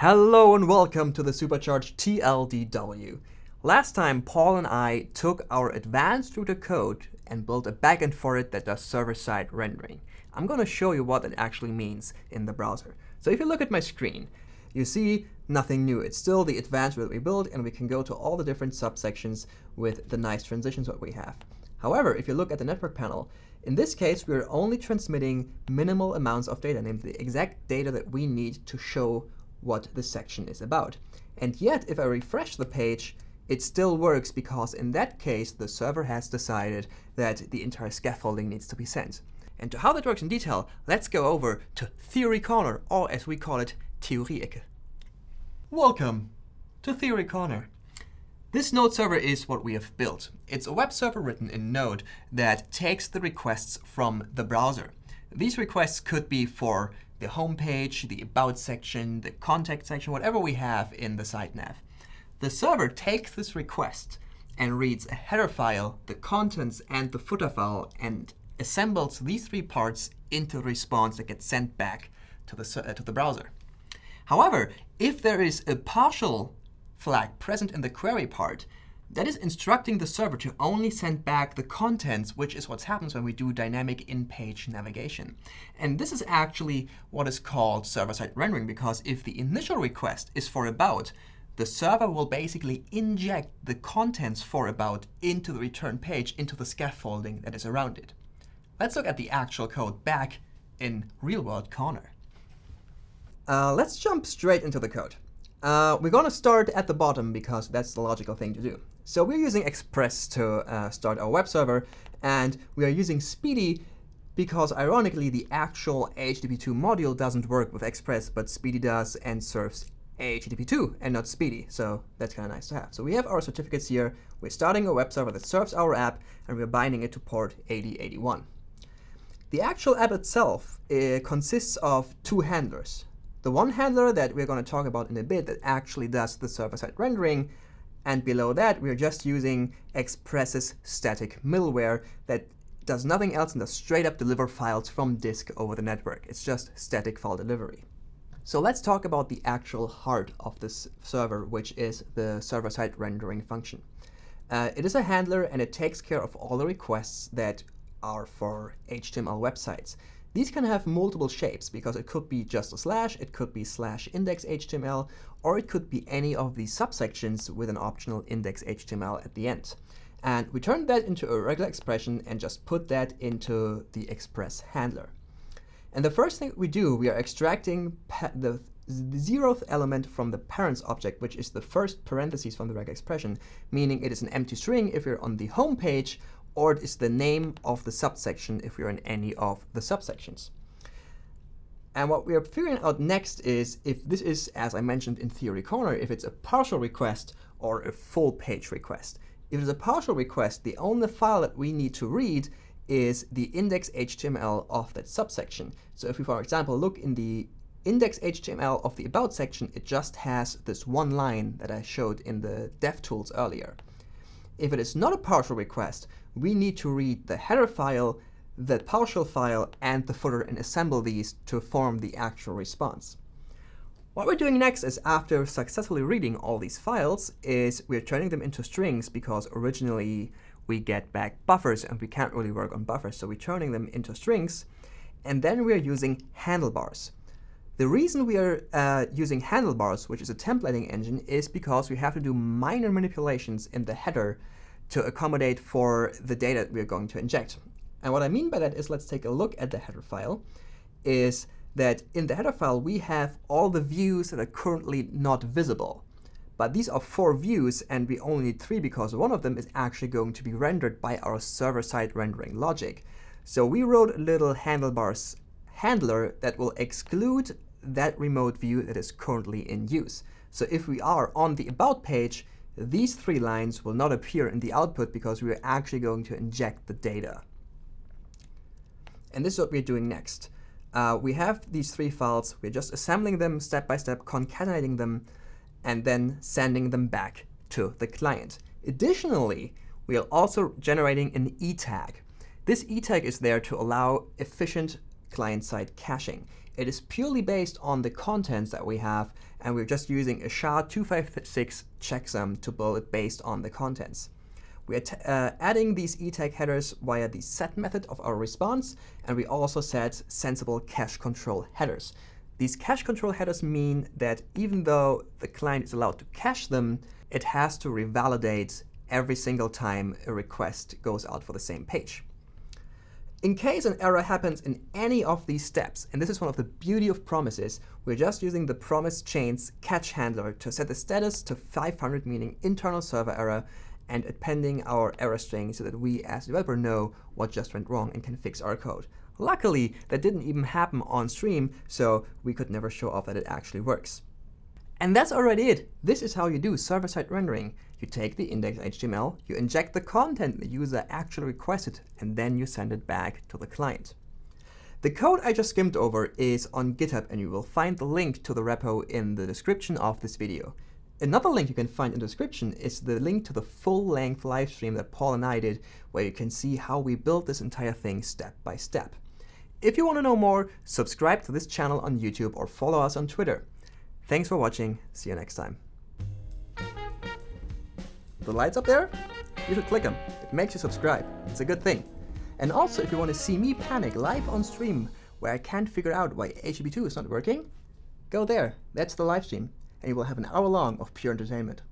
Hello and welcome to the Supercharged TLDW. Last time, Paul and I took our advanced router code and built a backend for it that does server-side rendering. I'm going to show you what it actually means in the browser. So if you look at my screen, you see nothing new. It's still the advanced that we built, and we can go to all the different subsections with the nice transitions that we have. However, if you look at the network panel, in this case, we're only transmitting minimal amounts of data, namely the exact data that we need to show what the section is about. And yet, if I refresh the page, it still works because in that case, the server has decided that the entire scaffolding needs to be sent. And to how that works in detail, let's go over to Theory Corner, or as we call it, Theorie-Ecke. Welcome to Theory Corner. This Node server is what we have built. It's a web server written in Node that takes the requests from the browser. These requests could be for the home page, the About section, the Contact section, whatever we have in the site nav. The server takes this request and reads a header file, the contents, and the footer file, and assembles these three parts into a response that gets sent back to the, uh, to the browser. However, if there is a partial flag present in the query part, that is instructing the server to only send back the contents, which is what happens when we do dynamic in-page navigation. And this is actually what is called server-side rendering, because if the initial request is for about, the server will basically inject the contents for about into the return page, into the scaffolding that is around it. Let's look at the actual code back in real-world corner. Uh, let's jump straight into the code. Uh, we're going to start at the bottom because that's the logical thing to do. So we're using Express to uh, start our web server. And we are using spdy because, ironically, the actual HTTP2 module doesn't work with Express, but spdy does and serves HTTP2 and not SPDY. So that's kind of nice to have. So we have our certificates here. We're starting a web server that serves our app, and we're binding it to port 8081. The actual app itself uh, consists of two handlers. The one handler that we're going to talk about in a bit that actually does the server-side rendering. And below that, we're just using Express's static middleware that does nothing else than straight up deliver files from disk over the network. It's just static file delivery. So let's talk about the actual heart of this server, which is the server-side rendering function. Uh, it is a handler, and it takes care of all the requests that are for HTML websites. These can have multiple shapes because it could be just a slash, it could be slash index HTML, or it could be any of these subsections with an optional index HTML at the end. And we turn that into a regular expression and just put that into the express handler. And the first thing we do, we are extracting the zeroth element from the params object, which is the first parentheses from the regular expression, meaning it is an empty string if you're on the home page, or it is the name of the subsection if you're in any of the subsections. And what we are figuring out next is if this is, as I mentioned in Theory Corner, if it's a partial request or a full page request. If it's a partial request, the only file that we need to read is the index HTML of that subsection. So if we, for example, look in the index HTML of the About section, it just has this one line that I showed in the DevTools earlier. If it is not a partial request, we need to read the header file, the partial file, and the footer and assemble these to form the actual response. What we're doing next is after successfully reading all these files is we're turning them into strings because originally we get back buffers and we can't really work on buffers. So we're turning them into strings. And then we're using handlebars. The reason we are uh, using handlebars, which is a templating engine, is because we have to do minor manipulations in the header to accommodate for the data we're going to inject. And what I mean by that is let's take a look at the header file, is that in the header file, we have all the views that are currently not visible. But these are four views, and we only need three because one of them is actually going to be rendered by our server-side rendering logic. So we wrote a little handlebars handler that will exclude that remote view that is currently in use. So if we are on the About page, these three lines will not appear in the output because we are actually going to inject the data. And this is what we're doing next. Uh, we have these three files. We're just assembling them step by step, concatenating them, and then sending them back to the client. Additionally, we are also generating an e tag. This e tag is there to allow efficient client-side caching. It is purely based on the contents that we have, and we're just using a SHA-256 checksum to build it based on the contents. We are uh, adding these eTag headers via the set method of our response, and we also set sensible cache control headers. These cache control headers mean that even though the client is allowed to cache them, it has to revalidate every single time a request goes out for the same page. In case an error happens in any of these steps, and this is one of the beauty of promises, we're just using the promise chain's catch handler to set the status to 500, meaning internal server error, and appending our error string so that we as developer know what just went wrong and can fix our code. Luckily, that didn't even happen on stream, so we could never show off that it actually works. And that's already it. This is how you do server-side rendering. You take the index.html, you inject the content the user actually requested, and then you send it back to the client. The code I just skimmed over is on GitHub, and you will find the link to the repo in the description of this video. Another link you can find in the description is the link to the full-length live stream that Paul and I did, where you can see how we built this entire thing step by step. If you want to know more, subscribe to this channel on YouTube or follow us on Twitter. Thanks for watching. See you next time. The lights up there? You should click them. It makes you subscribe. It's a good thing. And also, if you want to see me panic live on stream where I can't figure out why HTTP2 is not working, go there. That's the live stream and you will have an hour long of pure entertainment.